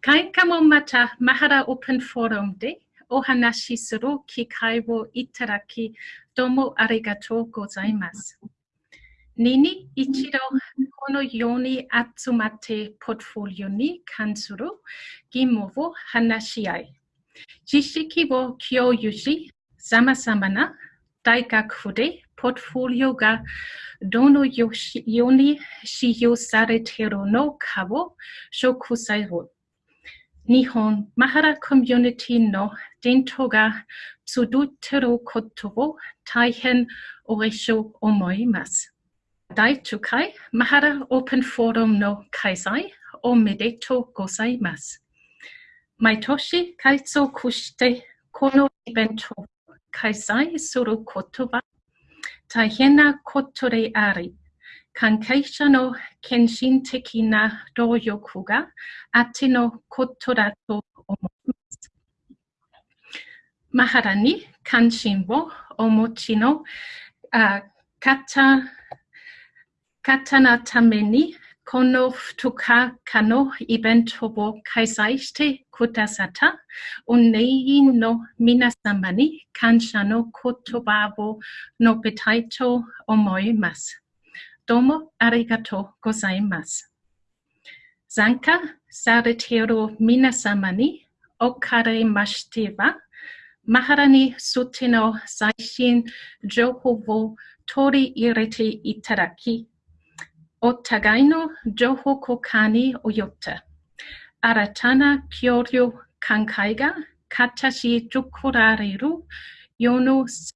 会館もまた、マハラオープンフォーラムでお話しする機会をいただき、どうもありがとうございます。年に一度、このように集まってポートフォリオに関する義務を話し合い、知識を共有し、さまざまな大学府でポートフォリオがどのように使用されているのかを紹介する日本マハラコミュニティの伝統が集ってることを大変嬉しく思います。第10回マハラオープンフォーラムの開催おめでとうございます。毎年改続してこのイベントを開催することは大変なことであり、関係者の献身的な努力があってのことだと思います。マハラに関心をお持ちのあ方方のためにこの2日間のイベントを開催してくださった運営員の皆様に感謝の言葉を述べたいと思います。どうもありがとうございます。参加されている皆様におかれましては、マハラについての最新情報を取り入れていただき、お互いの情報交換におよって新たな交流考えが形作られる世の世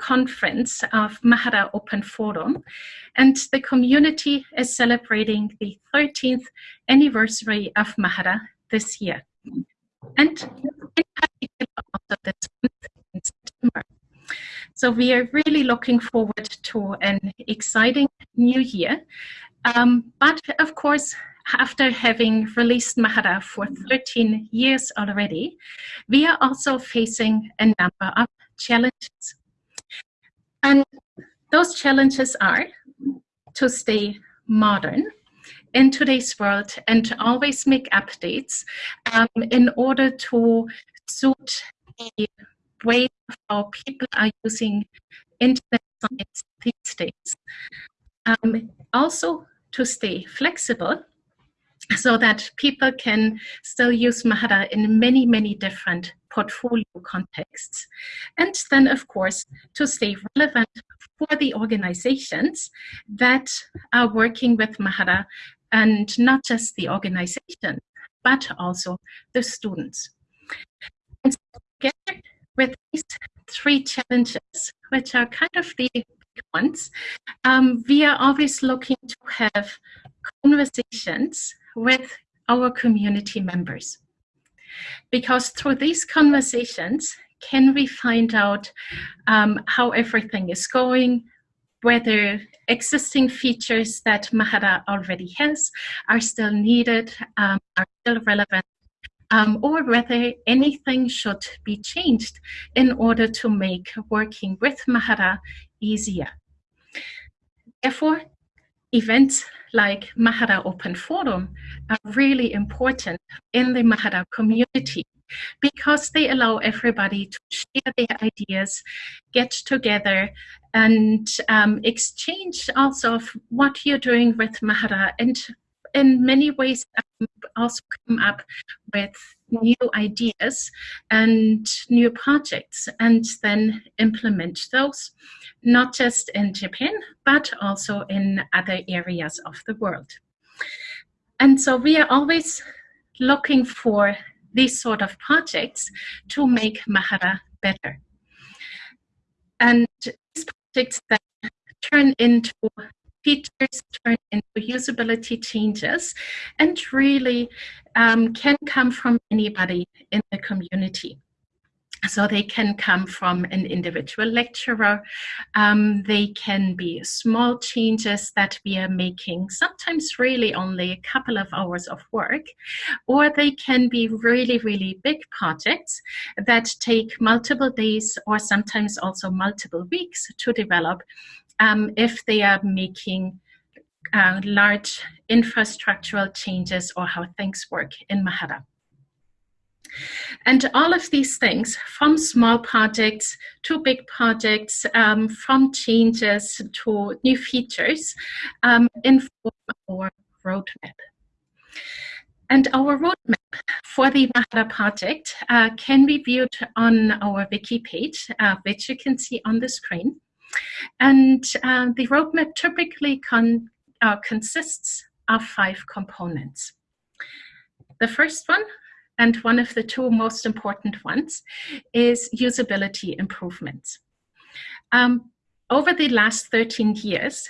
conference of Mahara Open Forum, and the community is celebrating the 13th anniversary of Mahara this year. And this in September. So we are really looking forward to an exciting new year. Um, but of course, after having released Mahara for 13 years already, we are also facing a number of challenges. And those challenges are to stay modern in today's world and to always make updates um, in order to suit the way how people are using internet science these days. Um, also to stay flexible so that people can still use Mahara in many, many different portfolio contexts. And then, of course, to stay relevant for the organizations that are working with Mahara and not just the organization, but also the students. And together with these three challenges, which are kind of the big ones, um, we are always looking to have conversations with our community members. Because through these conversations, can we find out um, how everything is going, whether existing features that Mahara already has are still needed, um, are still relevant, um, or whether anything should be changed in order to make working with Mahara easier. Therefore, events like Mahara Open Forum are really important in the Mahara community because they allow everybody to share their ideas, get together, and um, exchange also of what you're doing with Mahara and in many ways also come up with new ideas and new projects and then implement those, not just in Japan, but also in other areas of the world. And so we are always looking for these sort of projects to make Mahara better. And these projects then turn into features turn into usability changes and really um, can come from anybody in the community. So they can come from an individual lecturer. Um, they can be small changes that we are making, sometimes really only a couple of hours of work, or they can be really, really big projects that take multiple days or sometimes also multiple weeks to develop um, if they are making uh, large infrastructural changes or how things work in Mahara. And all of these things, from small projects to big projects, um, from changes to new features, um, inform our roadmap. And our roadmap for the Mahara project uh, can be viewed on our wiki page, uh, which you can see on the screen. And uh, the roadmap typically con uh, consists of five components. The first one and one of the two most important ones is usability improvements. Um, over the last 13 years,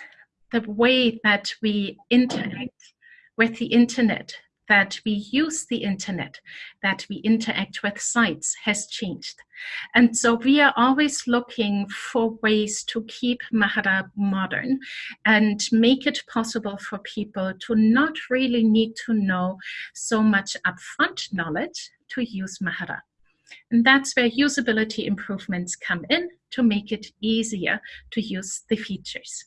the way that we interact with the internet that we use the internet, that we interact with sites has changed. And so we are always looking for ways to keep Mahara modern and make it possible for people to not really need to know so much upfront knowledge to use Mahara. And that's where usability improvements come in to make it easier to use the features.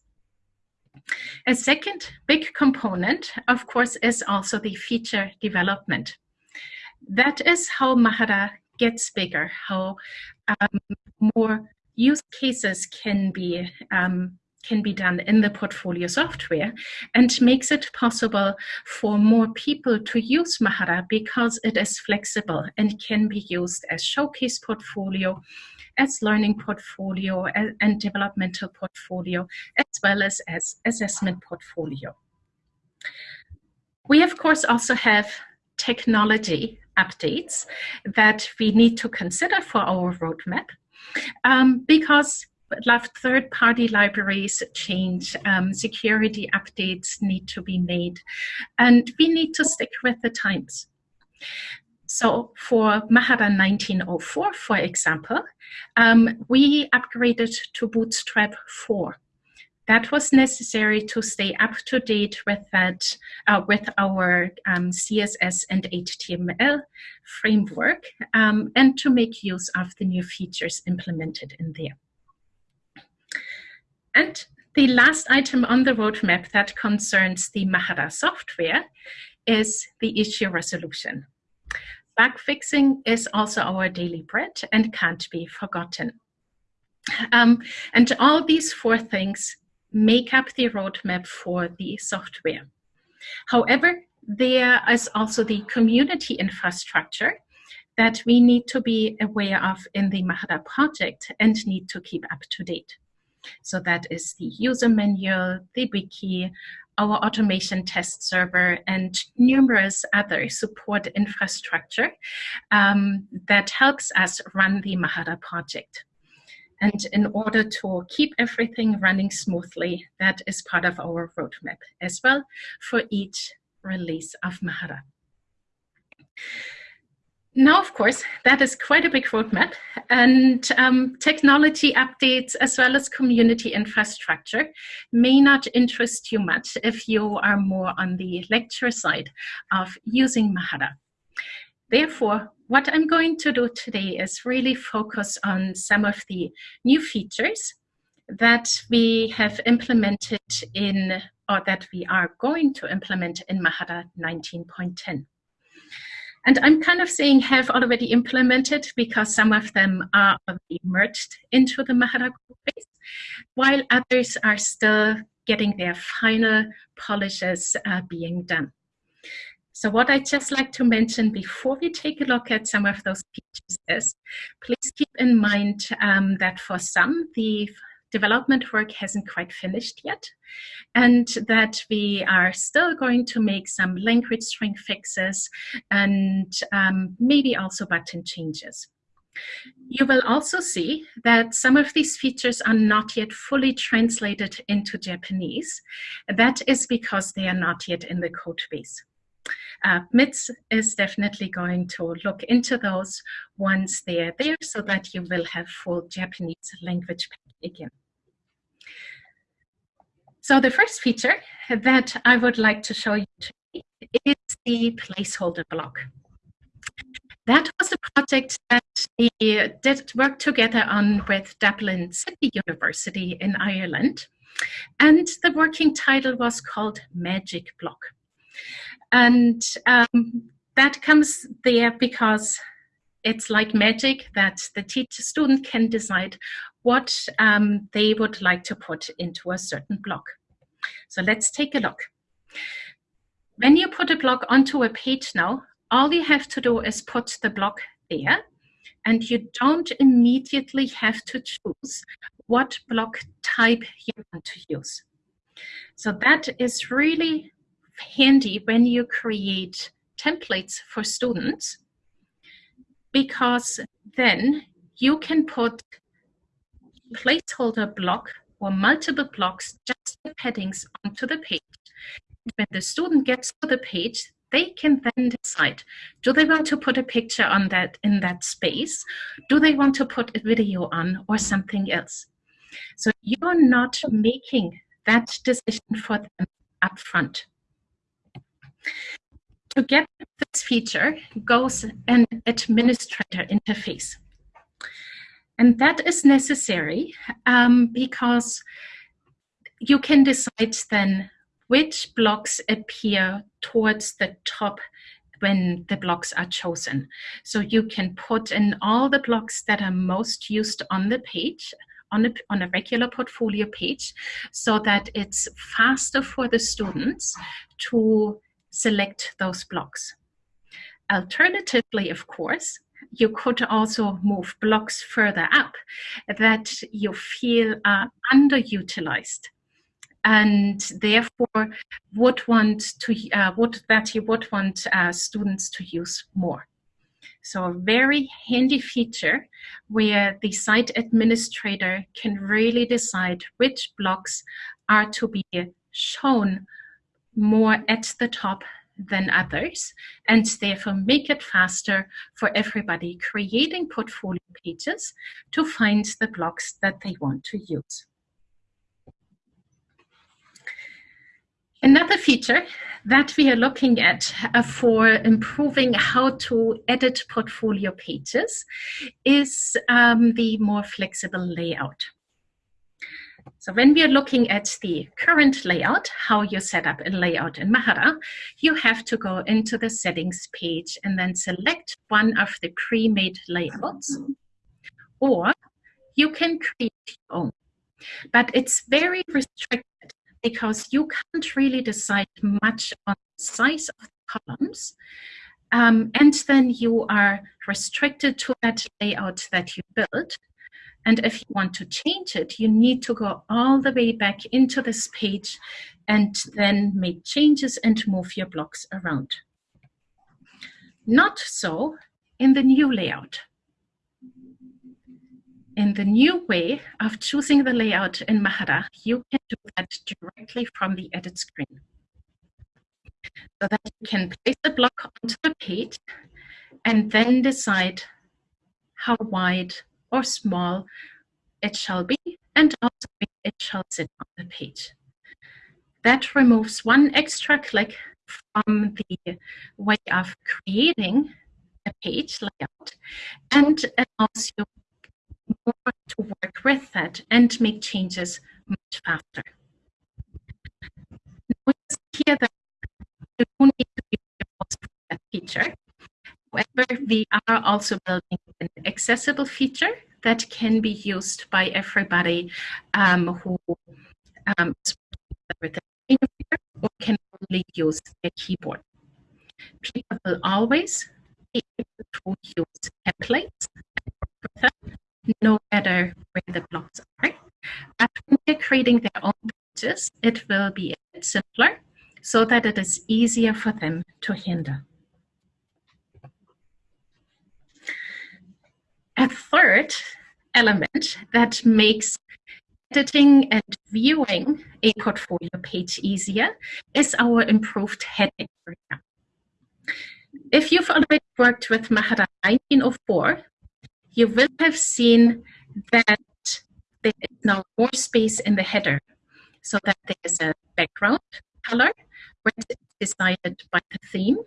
A second big component, of course, is also the feature development. That is how Mahara gets bigger, how um, more use cases can be um, can be done in the portfolio software and makes it possible for more people to use Mahara because it is flexible and can be used as showcase portfolio, as learning portfolio and developmental portfolio, as well as as assessment portfolio. We of course also have technology updates that we need to consider for our roadmap um, because third-party libraries change, um, security updates need to be made, and we need to stick with the times. So for Mahara 1904, for example, um, we upgraded to Bootstrap 4. That was necessary to stay up to date with that, uh, with our um, CSS and HTML framework, um, and to make use of the new features implemented in there. And the last item on the roadmap that concerns the Mahara software is the issue resolution. Bug fixing is also our daily bread and can't be forgotten. Um, and all these four things make up the roadmap for the software. However, there is also the community infrastructure that we need to be aware of in the Mahara project and need to keep up to date. So that is the user manual, the wiki, our automation test server, and numerous other support infrastructure um, that helps us run the Mahara project. And in order to keep everything running smoothly, that is part of our roadmap as well for each release of Mahara. Now, of course, that is quite a big roadmap and um, technology updates as well as community infrastructure may not interest you much if you are more on the lecture side of using Mahara. Therefore, what I'm going to do today is really focus on some of the new features that we have implemented in, or that we are going to implement in Mahara 19.10. And I'm kind of saying have already implemented because some of them are already merged into the Mahara base, while others are still getting their final polishes uh, being done. So what I'd just like to mention before we take a look at some of those features is, please keep in mind um, that for some, the development work hasn't quite finished yet, and that we are still going to make some language string fixes and um, maybe also button changes. You will also see that some of these features are not yet fully translated into Japanese. That is because they are not yet in the code base. Uh, MITS is definitely going to look into those once they are there so that you will have full Japanese language again. So the first feature that I would like to show you today is the placeholder block. That was a project that we did work together on with Dublin City University in Ireland. And the working title was called Magic Block. And um, that comes there because it's like magic that the teacher student can decide what um, they would like to put into a certain block. So let's take a look. When you put a block onto a page now, all you have to do is put the block there and you don't immediately have to choose what block type you want to use. So that is really handy when you create templates for students because then you can put placeholder block or multiple blocks just with headings onto the page. When the student gets to the page, they can then decide, do they want to put a picture on that in that space? Do they want to put a video on or something else? So you're not making that decision for them up front. To get this feature goes an administrator interface. And that is necessary um, because you can decide then which blocks appear towards the top when the blocks are chosen. So you can put in all the blocks that are most used on the page, on a, on a regular portfolio page, so that it's faster for the students to select those blocks. Alternatively, of course, you could also move blocks further up that you feel are underutilized and therefore would want to uh, would that you would want uh, students to use more. So a very handy feature where the site administrator can really decide which blocks are to be shown more at the top than others and therefore make it faster for everybody creating portfolio pages to find the blocks that they want to use. Another feature that we are looking at uh, for improving how to edit portfolio pages is um, the more flexible layout. So when we are looking at the current layout, how you set up a layout in Mahara, you have to go into the settings page and then select one of the pre-made layouts, or you can create your own. But it's very restricted because you can't really decide much on the size of the columns. Um, and then you are restricted to that layout that you built. And if you want to change it, you need to go all the way back into this page and then make changes and move your blocks around. Not so in the new layout. In the new way of choosing the layout in Mahara, you can do that directly from the edit screen. So that you can place the block onto the page and then decide how wide or small it shall be and also it shall sit on the page. That removes one extra click from the way of creating a page layout and allows you more to work with that and make changes much faster. Notice here that you don't need to be that feature. However, we are also building an accessible feature that can be used by everybody um, who um, or can only use a keyboard. People will always be able to use templates no matter where the blocks are. But when they're creating their own pages, it will be a bit simpler so that it is easier for them to handle. A third element that makes editing and viewing a portfolio page easier is our improved heading area. If you've already worked with Mahara 1904, you will have seen that there is now more space in the header so that there is a background color which is decided by the theme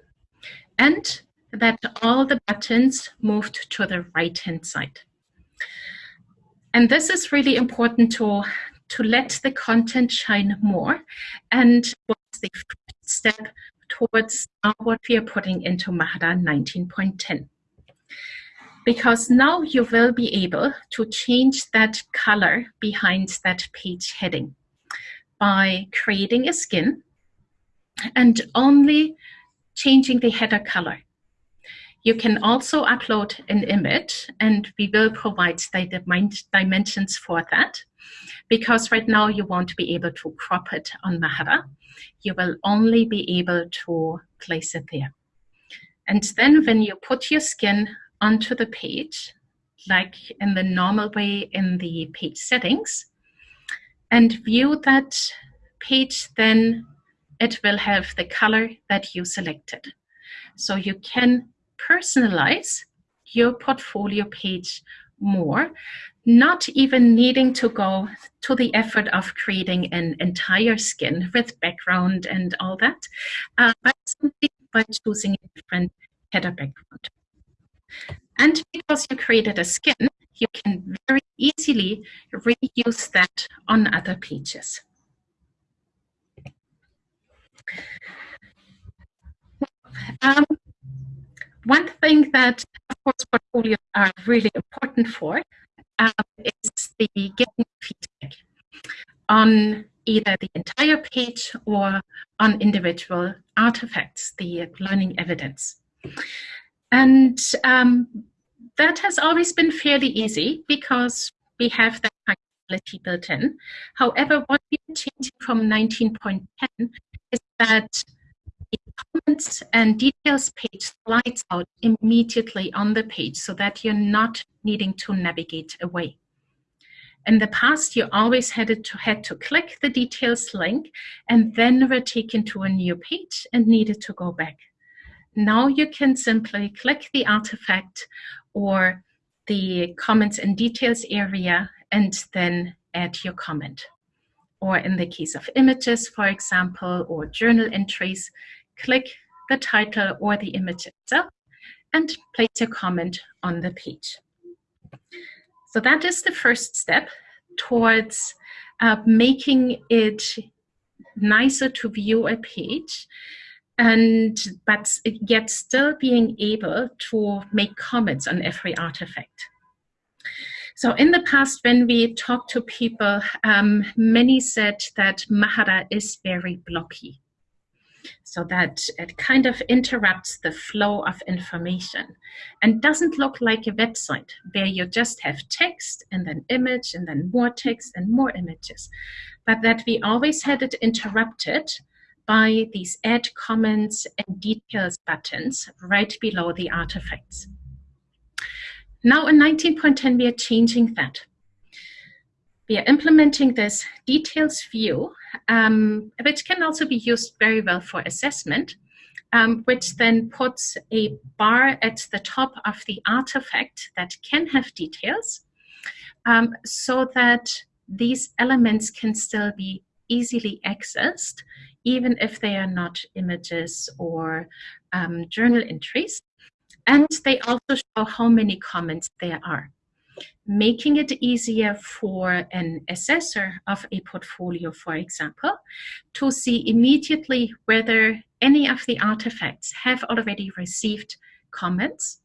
and that all the buttons moved to the right hand side. And this is really important to, to let the content shine more and was the first step towards what we are putting into Mahara 19.10 because now you will be able to change that color behind that page heading by creating a skin and only changing the header color. You can also upload an image and we will provide the dimensions for that because right now you won't be able to crop it on Mahara. You will only be able to place it there. And then when you put your skin onto the page, like in the normal way in the page settings, and view that page, then it will have the color that you selected. So you can personalize your portfolio page more, not even needing to go to the effort of creating an entire skin with background and all that, uh, but simply by choosing a different header background. And because you created a skin, you can very easily reuse that on other pages. Um, one thing that, of course, portfolios are really important for um, is the getting feedback on either the entire page or on individual artifacts, the learning evidence. And um, that has always been fairly easy because we have that functionality built in. However, what we're changing from 19.10 is that comments and details page slides out immediately on the page so that you're not needing to navigate away. In the past, you always had to, had to click the details link and then were taken to a new page and needed to go back. Now you can simply click the artifact or the comments and details area and then add your comment. Or in the case of images, for example, or journal entries, click the title or the image itself and place a comment on the page. So that is the first step towards uh, making it nicer to view a page and but yet still being able to make comments on every artifact. So in the past, when we talked to people, um, many said that Mahara is very blocky. So that it kind of interrupts the flow of information and doesn't look like a website where you just have text and then image and then more text and more images, but that we always had it interrupted by these add comments and details buttons right below the artifacts. Now in 19.10, we are changing that. We are implementing this details view, um, which can also be used very well for assessment, um, which then puts a bar at the top of the artifact that can have details um, so that these elements can still be easily accessed even if they are not images or um, journal entries. And they also show how many comments there are, making it easier for an assessor of a portfolio, for example, to see immediately whether any of the artifacts have already received comments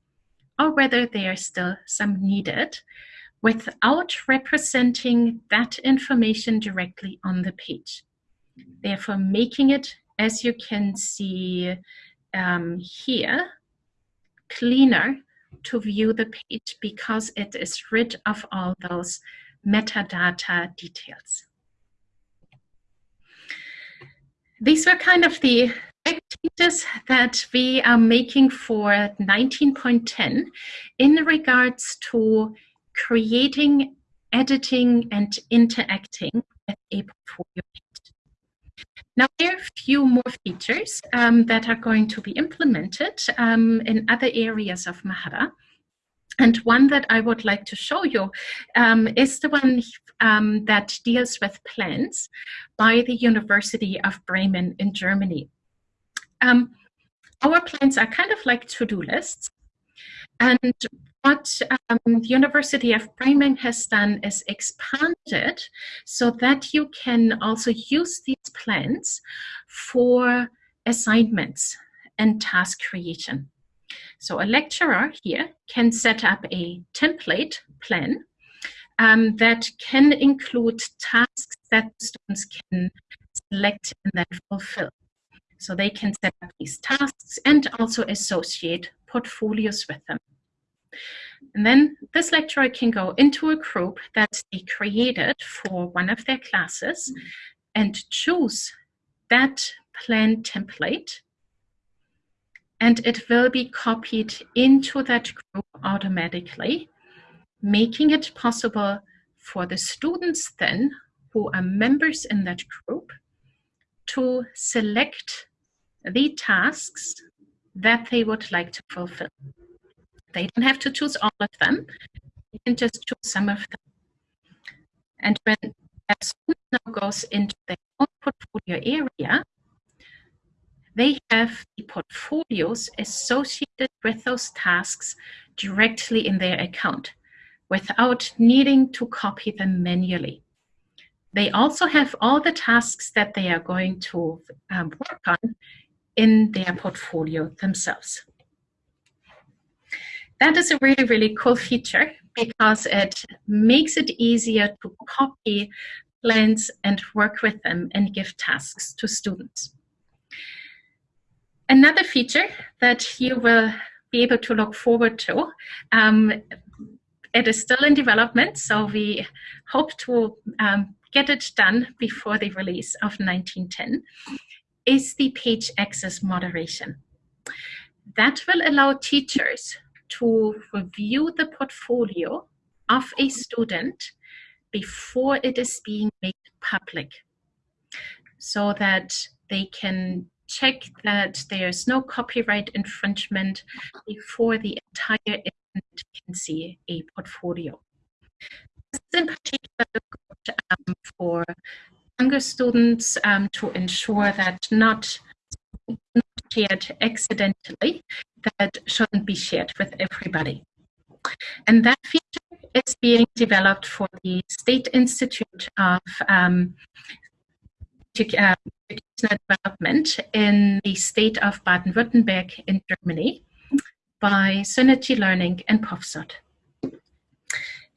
or whether there are still some needed without representing that information directly on the page. Therefore making it, as you can see um, here, cleaner to view the page because it is rid of all those metadata details. These were kind of the changes that we are making for 19.10 in regards to creating, editing, and interacting with a portfolio Now, there are a few more features um, that are going to be implemented um, in other areas of Mahara. And one that I would like to show you um, is the one um, that deals with plans by the University of Bremen in Germany. Um, our plans are kind of like to-do lists. And what um, the University of Bremen has done is expanded so that you can also use these plans for assignments and task creation. So a lecturer here can set up a template plan um, that can include tasks that students can select and then fulfill. So they can set up these tasks and also associate portfolios with them. And then this lecturer can go into a group that they created for one of their classes and choose that plan template. And it will be copied into that group automatically, making it possible for the students then who are members in that group to select the tasks that they would like to fulfill. They don't have to choose all of them. You can just choose some of them. And when a student now goes into their own portfolio area, they have the portfolios associated with those tasks directly in their account without needing to copy them manually. They also have all the tasks that they are going to um, work on in their portfolio themselves. That is a really, really cool feature because it makes it easier to copy plans and work with them and give tasks to students. Another feature that you will be able to look forward to, um, it is still in development, so we hope to um, get it done before the release of 1910, is the page access moderation. That will allow teachers to review the portfolio of a student before it is being made public so that they can check that there's no copyright infringement before the entire internet can see a portfolio. This is in particular good um, for younger students um, to ensure that not, not shared accidentally that shouldn't be shared with everybody. And that feature is being developed for the State Institute of um, uh, Educational Development in the state of Baden-Württemberg in Germany by Synergy Learning and POFSOT.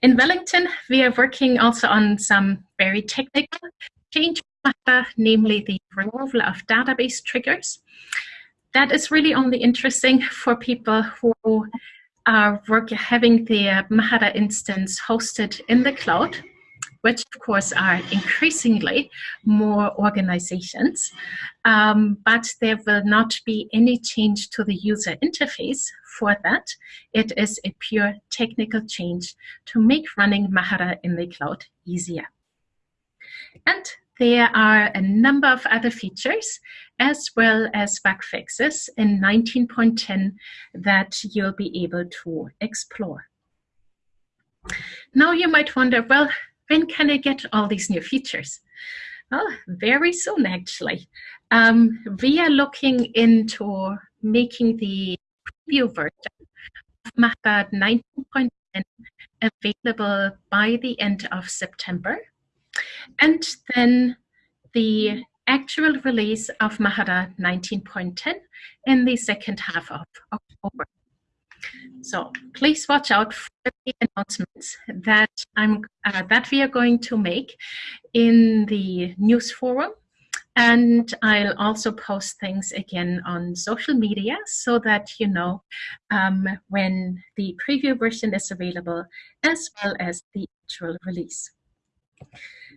In Wellington, we are working also on some very technical change, matter, namely the removal of database triggers that is really only interesting for people who are work, having their Mahara instance hosted in the cloud, which of course are increasingly more organizations. Um, but there will not be any change to the user interface for that. It is a pure technical change to make running Mahara in the cloud easier. And there are a number of other features as well as bug fixes in 19.10 that you'll be able to explore. Now you might wonder, well, when can I get all these new features? Well, very soon actually. Um, we are looking into making the preview version of Mahara 19.10 available by the end of September. And then the actual release of Mahara 19.10 in the second half of October. So please watch out for the announcements that I'm uh, that we are going to make in the news forum. And I'll also post things again on social media so that you know um, when the preview version is available as well as the actual release.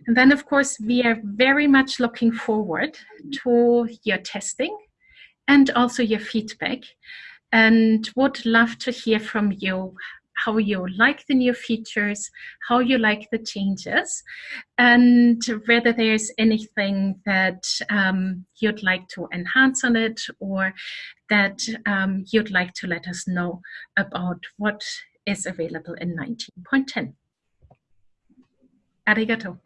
And then, of course, we are very much looking forward to your testing and also your feedback and would love to hear from you how you like the new features, how you like the changes, and whether there's anything that um, you'd like to enhance on it or that um, you'd like to let us know about what is available in 19.10. Arigato.